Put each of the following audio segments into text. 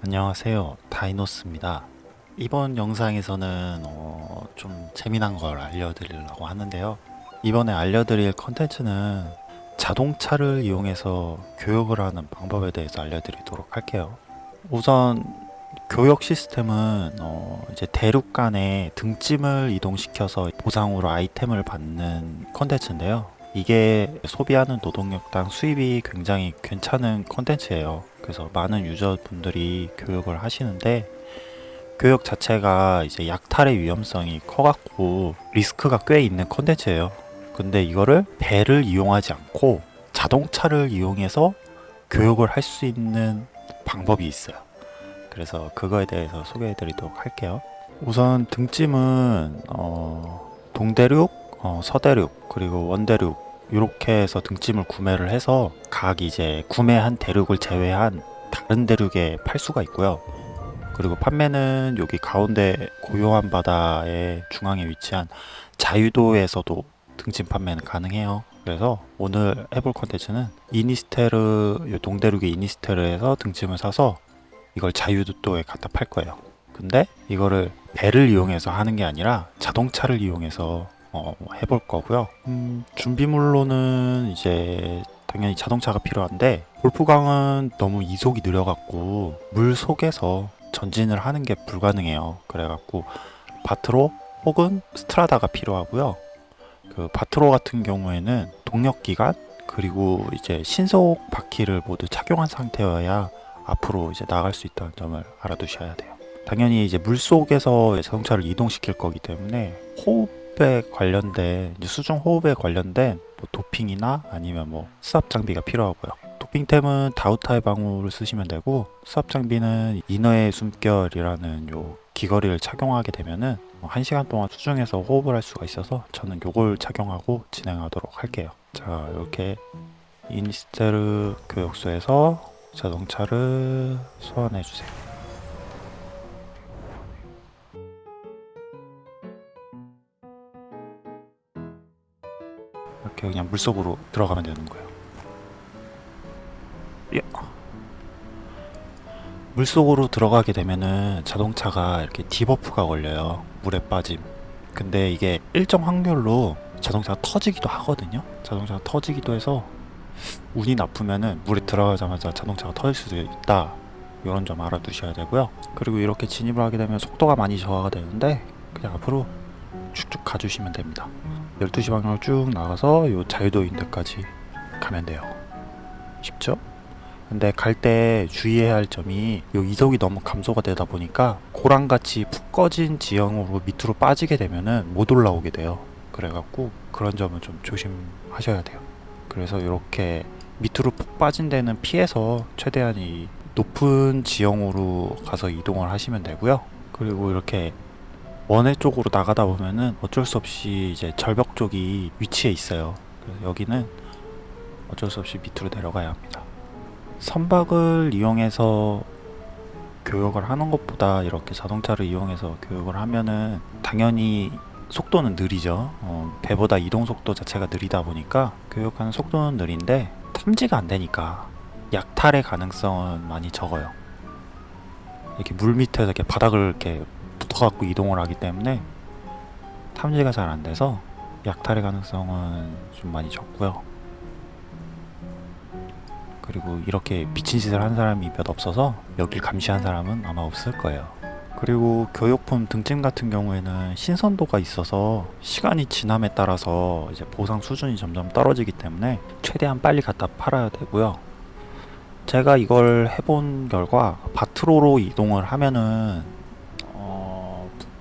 안녕하세요. 다이노스입니다. 이번 영상에서는 어, 좀 재미난 걸 알려드리려고 하는데요. 이번에 알려드릴 컨텐츠는 자동차를 이용해서 교육을 하는 방법에 대해서 알려드리도록 할게요. 우선 교역 시스템은 어, 이제 대륙 간에 등짐을 이동시켜서 보상으로 아이템을 받는 컨텐츠인데요. 이게 소비하는 노동력당 수입이 굉장히 괜찮은 컨텐츠예요 그래서 많은 유저분들이 교육을 하시는데 교육 자체가 이제 약탈의 위험성이 커갖고 리스크가 꽤 있는 컨텐츠예요. 근데 이거를 배를 이용하지 않고 자동차를 이용해서 교육을 할 수 있는 방법이 있어요. 그래서 그거에 대해서 소개해 드리도록 할게요. 우선 등짐은 어, 동대륙, 어, 서대륙, 그리고 원대륙 이렇게 해서 등짐을 구매를 해서 각 이제 구매한 대륙을 제외한 다른 대륙에 팔 수가 있고요. 그리고 판매는 여기 가운데 고요한 바다의 중앙에 위치한 자유도에서도 등짐 판매는 가능해요. 그래서 오늘 해볼 컨텐츠는 이니스테르 요 동대륙의 이니스테르에서 등짐을 사서 이걸 자유도에 갖다 팔 거예요. 근데 이거를 배를 이용해서 하는 게 아니라 자동차를 이용해서 어, 해볼 거고요. 음, 준비물로는 이제 당연히 자동차가 필요한데 골프강은 너무 이속이 느려갖고 물 속에서 전진을 하는 게 불가능해요. 그래갖고 바트로 혹은 스트라다가 필요하고요. 그 바트로 같은 경우에는 동력 기관 그리고 이제 신속 바퀴를 모두 착용한 상태여야 앞으로 이제 나갈 수 있다는 점을 알아두셔야 돼요. 당연히 이제 물 속에서 자동차를 이동시킬 거기 때문에 호흡 호흡에 관련된 수중 호흡에 관련된 뭐 도핑이나 아니면 뭐 수압 장비가 필요하고요. 도핑템은 다우타의 방울을 쓰시면 되고 수압 장비는 이너의 숨결이라는 요 귀걸이를 착용하게 되면은 뭐 1시간 동안 수중에서 호흡을 할 수가 있어서 저는 요걸 착용하고 진행하도록 할게요. 자 이렇게 이니스테르 교역소에서 자동차를 소환해 주세요. 이렇게 그냥 물속으로 들어가면 되는 거예요. 야. 물속으로 들어가게 되면은 자동차가 이렇게 debuff가 걸려요. 물에 빠짐. 근데 이게 일정 확률로 자동차가 터지기도 하거든요. 자동차가 터지기도 해서 운이 나쁘면은 물에 들어가자마자 자동차가 터질 수도 있다. 이런 점 알아두셔야 되고요. 그리고 이렇게 진입을 하게 되면 속도가 많이 저하가 되는데 그냥 앞으로 쭉쭉 가주시면 됩니다. 12시 방향으로 쭉 나가서 요 자유도 인 데까지 가면 돼요. 쉽죠? 근데 갈 때 주의해야 할 점이 요 이속이 너무 감소가 되다 보니까 고랑같이 푹 꺼진 지형으로 밑으로 빠지게 되면은 못 올라오게 돼요. 그래갖고 그런 점은 좀 조심하셔야 돼요. 그래서 이렇게 밑으로 푹 빠진 데는 피해서 최대한 이 높은 지형으로 가서 이동을 하시면 되고요. 그리고 이렇게 원해 쪽으로 나가다 보면은 어쩔 수 없이 이제 절벽 쪽이 위치해 있어요. 여기는 어쩔 수 없이 밑으로 내려가야 합니다. 선박을 이용해서 교육을 하는 것보다 이렇게 자동차를 이용해서 교육을 하면은 당연히 속도는 느리죠. 어, 배보다 이동 속도 자체가 느리다 보니까 교육하는 속도는 느린데 탐지가 안 되니까 약탈의 가능성은 많이 적어요. 이렇게 물 밑에서 이렇게 바닥을 이렇게 붙어갖고 이동을 하기 때문에 탐지가 잘 안돼서 약탈의 가능성은 좀 많이 적고요. 그리고 이렇게 미친 짓을 한 사람이 몇 없어서 여길 감시한 사람은 아마 없을 거예요. 그리고 교육품 등짐 같은 경우에는 신선도가 있어서 시간이 지남에 따라서 이제 보상 수준이 점점 떨어지기 때문에 최대한 빨리 갖다 팔아야 되고요. 제가 이걸 해본 결과 바트로로 이동을 하면은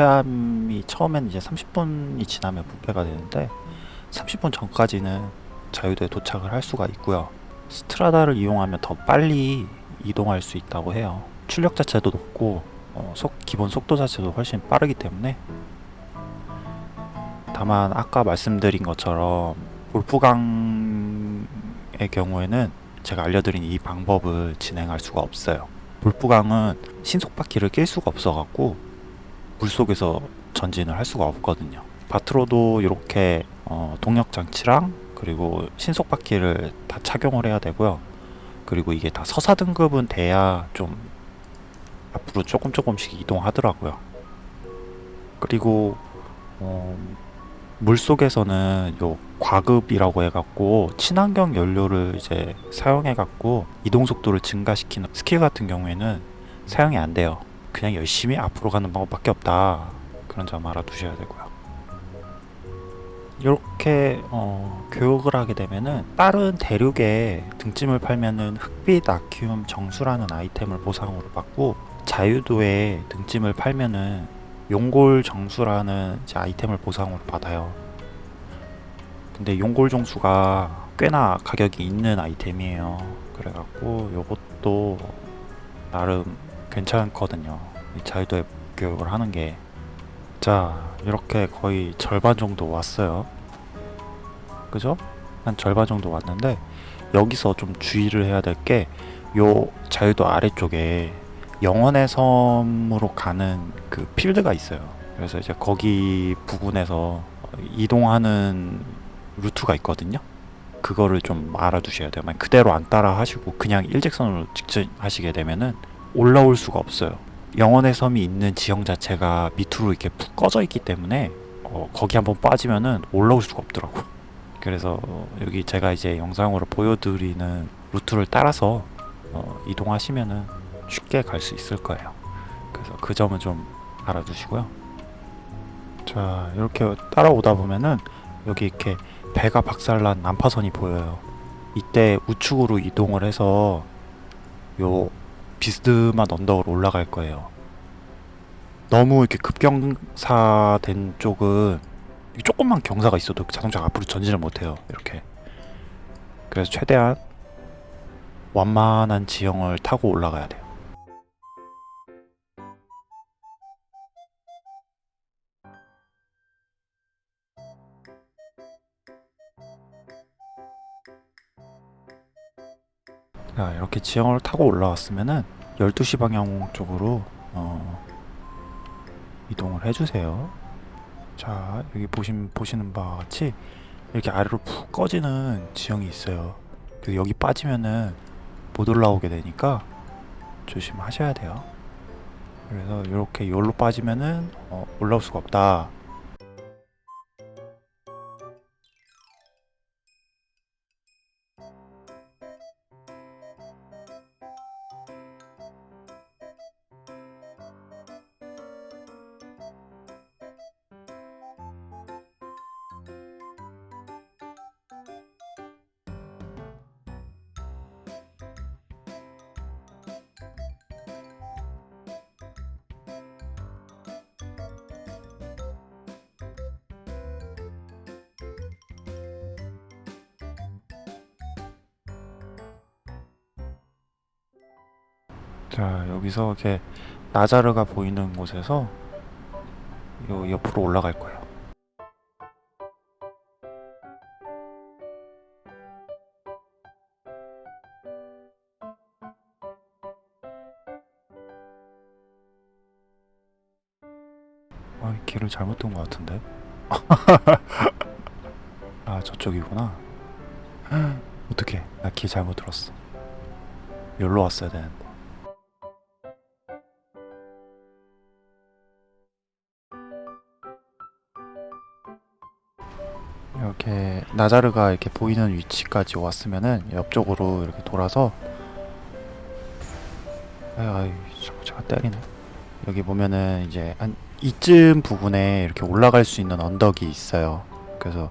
부패함이 처음엔 이제 30분이 지나면 부패가 되는데 30분 전까지는 자유도에 도착을 할 수가 있고요. 스트라다를 이용하면 더 빨리 이동할 수 있다고 해요. 출력 자체도 높고 어, 속, 기본 속도 자체도 훨씬 빠르기 때문에. 다만 아까 말씀드린 것처럼 골프강의 경우에는 제가 알려드린 이 방법을 진행할 수가 없어요. 골프강은 신속바퀴를 낄 수가 없어 갖고 물속에서 전진을 할 수가 없거든요 바트로도 이렇게 어, 동력 장치랑 그리고 신속 바퀴를 다 착용을 해야 되고요 그리고 이게 다 서사 등급은 돼야 좀 앞으로 조금 조금씩 이동하더라고요. 그리고 어, 물 속에서는 요 과급이라고 해갖고 친환경 연료를 이제 사용해갖고 이동 속도를 증가시키는 스킬 같은 경우에는 사용이 안 돼요. 그냥 열심히 앞으로 가는 방법밖에 없다. 그런 점 알아두셔야 되고요. 이렇게 어, 교육을 하게 되면은 다른 대륙에 등짐을 팔면은 흑빛 아큐움 정수라는 아이템을 보상으로 받고 자유도에 등짐을 팔면은 용골 정수라는 아이템을 보상으로 받아요. 근데 용골 정수가 꽤나 가격이 있는 아이템이에요. 그래갖고 요것도 나름 괜찮거든요. 이 자유도에 교육을 하는 게. 자, 이렇게 거의 절반 정도 왔어요. 그죠? 한 절반 정도 왔는데 여기서 좀 주의를 해야 될 게 요 자유도 아래쪽에 영원의 섬으로 가는 그 필드가 있어요. 그래서 이제 거기 부근에서 이동하는 루트가 있거든요. 그거를 좀 알아두셔야 돼요. 그대로 안 따라 하시고 그냥 일직선으로 직진 하시게 되면은 올라올 수가 없어요. 영원의 섬이 있는 지형 자체가 밑으로 이렇게 푹 꺼져 있기 때문에 어, 거기 한번 빠지면은 올라올 수가 없더라고. 그래서 어, 여기 제가 이제 영상으로 보여드리는 루트를 따라서 어, 이동하시면은 쉽게 갈 수 있을 거예요. 그래서 그 점은 좀 알아두시고요. 자 이렇게 따라오다 보면은 여기 이렇게 배가 박살난 난파선이 보여요. 이때 우측으로 이동을 해서 요 비스듬한 언덕으로 올라갈 거예요. 너무 이렇게 급경사된 쪽은 조금만 경사가 있어도 자동차가 앞으로 전진을 못해요. 이렇게. 그래서 최대한 완만한 지형을 타고 올라가야 돼요. 자, 이렇게 지형을 타고 올라왔으면은 12시 방향 쪽으로 어, 이동을 해주세요. 자, 여기 보신, 보시는 바와 같이 이렇게 아래로 푹 꺼지는 지형이 있어요. 그래서 여기 빠지면은 못 올라오게 되니까 조심하셔야 돼요. 그래서 이렇게 여기로 빠지면은 어, 올라올 수가 없다. 자, 여기서 이렇게 나자르가 보이는 곳에서 요 옆으로 올라갈 거예요. 아, 길을 잘못 둔 것 같은데? 아, 저쪽이구나. 어떡해. 나길 잘못 들었어. 여기로 왔어야 되는데. 나자르가 이렇게 보이는 위치까지 왔으면은 옆쪽으로 이렇게 돌아서 아유, 자꾸 제가 때리네. 여기 보면은 이제 한 이쯤 부분에 이렇게 올라갈 수 있는 언덕이 있어요. 그래서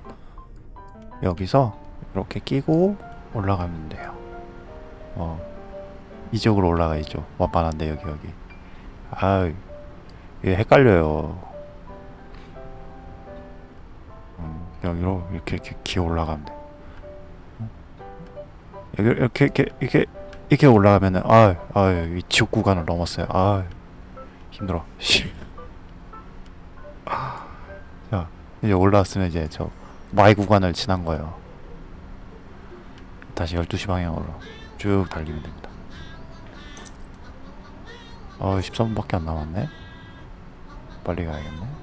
여기서 이렇게 끼고 올라가면 돼요. 어 이쪽으로 올라가야죠. 완만한데 여기 여기. 아유 이게 헷갈려요 여기로 이렇게 이렇게 기어 올라가면 돼. 어? 여기 이렇게 이렇게 이렇게 이렇게 올라가면은 아, 아, 이 지옥 구간을 넘었어요. 아, 힘들어. 씨. 아, 자, 이제 올라왔으면 이제 저 Y 구간을 지난 거예요. 다시 12시 방향으로 쭉 달리면 됩니다. 어, 13분밖에 안 남았네. 빨리 가야겠네.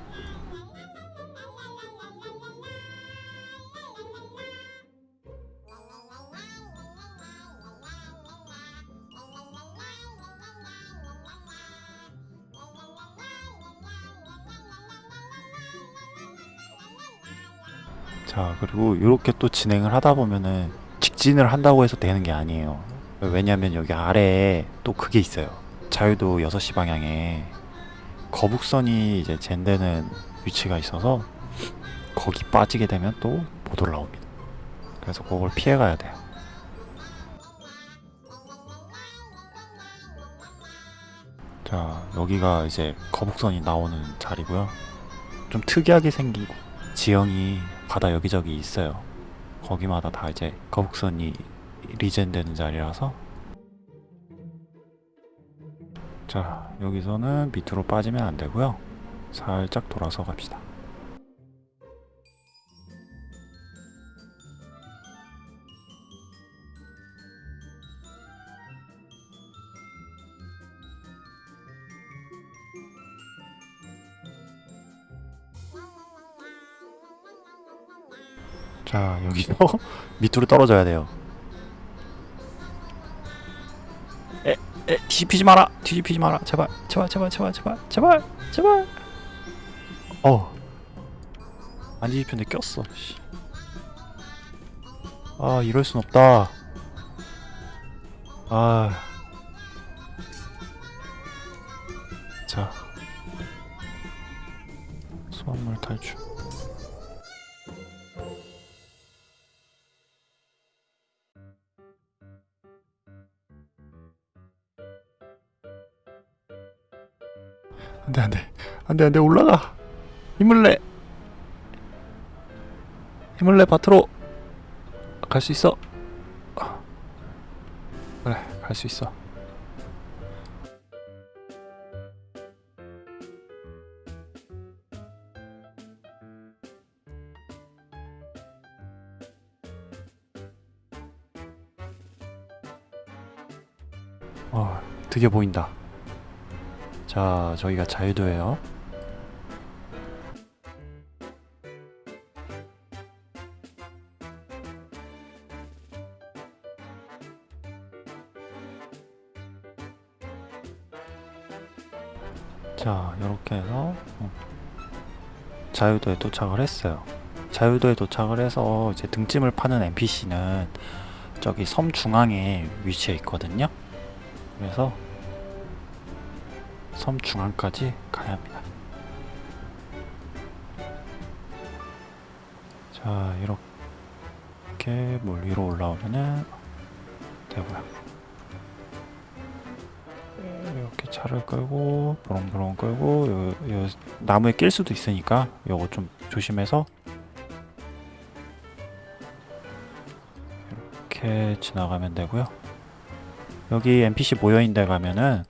자 그리고 이렇게 또 진행을 하다 보면은 직진을 한다고 해서 되는 게 아니에요. 왜냐면 여기 아래에 또 그게 있어요. 자유도 6시 방향에 거북선이 이제 젠되는 위치가 있어서 거기 빠지게 되면 또 못 올라옵니다. 그래서 그걸 피해 가야 돼요. 자 여기가 이제 거북선이 나오는 자리고요. 좀 특이하게 생기고 지형이 바다 여기저기 있어요. 거기마다 다 이제 거북선이 리젠 되는 자리라서. 자 여기서는 밑으로 빠지면 안 되고요. 살짝 돌아서 갑시다 자 여기서 밑으로 떨어져야 돼요. 에, 에 뒤집히지 마라. 뒤집히지 마라. 제발 제발 제발 제발 제발 제발 제발. 어안 뒤집혔는데 꼈어. 씨. 아 이럴 순 없다. 아. 자, 수확물 탈출. 안돼 안돼. 안돼 안돼. 올라가. 힘을 내. 힘을 내 밭으로. 갈 수 있어. 그래 갈 수 있어. 어 드디어 보인다 자, 저기가 자유도예요. 자, 이렇게 해서 어, 자유도에 도착을 했어요. 자유도에 도착을 해서 이제 등짐을 파는 NPC는 저기 섬 중앙에 위치해 있거든요. 그래서 섬 중앙까지 가야 합니다. 자, 이렇게 물 위로 올라오면은 되고요. 이렇게 차를 끌고 부렁부렁 끌고 요, 요 나무에 낄 수도 있으니까 요거 좀 조심해서 이렇게 지나가면 되고요. 여기 NPC 모여있는 데 가면은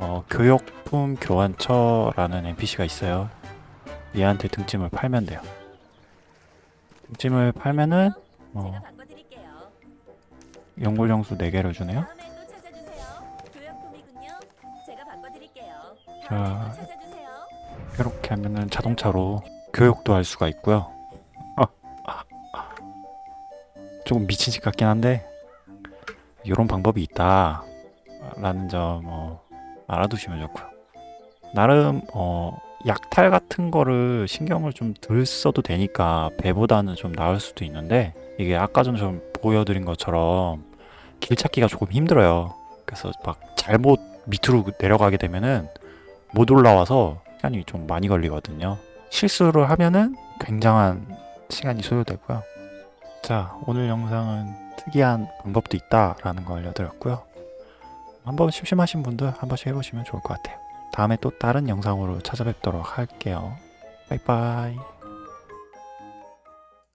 어, 교역품 교환처라는 NPC가 있어요. 얘한테 등짐을 팔면 돼요. 등짐을 팔면은 어. 연골영수 4개를 주네요. 자. 이렇게 하면은 자동차로 교육도 할 수가 있고요. 조금 미친 짓 같긴 한데 이런 방법이 있다 라는 점 어, 알아두시면 좋고요. 나름 어, 약탈 같은 거를 신경을 좀 덜 써도 되니까 배보다는 좀 나을 수도 있는데 이게 아까 전에 좀 보여드린 것처럼 길 찾기가 조금 힘들어요. 그래서 막 잘못 밑으로 내려가게 되면은 못 올라와서 시간이 좀 많이 걸리거든요. 실수를 하면은 굉장한 시간이 소요되고요. 자, 오늘 영상은 특이한 방법도 있다라는 거 알려드렸고요. 한번 심심하신 분들 한 번씩 해보시면 좋을 것 같아요. 다음에 또 다른 영상으로 찾아뵙도록 할게요. 빠이빠이.